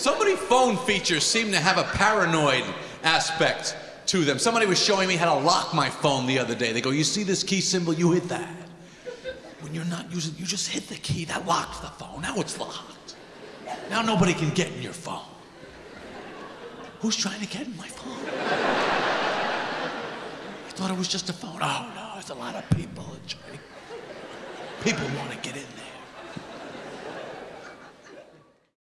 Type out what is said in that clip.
So many phone features seem to have a paranoid aspect to them. Somebody was showing me how to lock my phone the other day. They go, You see this key symbol? You hit that. When you're not using you just hit the key. That locked the phone. Now it's locked. Now nobody can get in your phone. Who's trying to get in my phone? I thought it was just a phone. Oh, no, there's a lot of people trying. People want to get in there.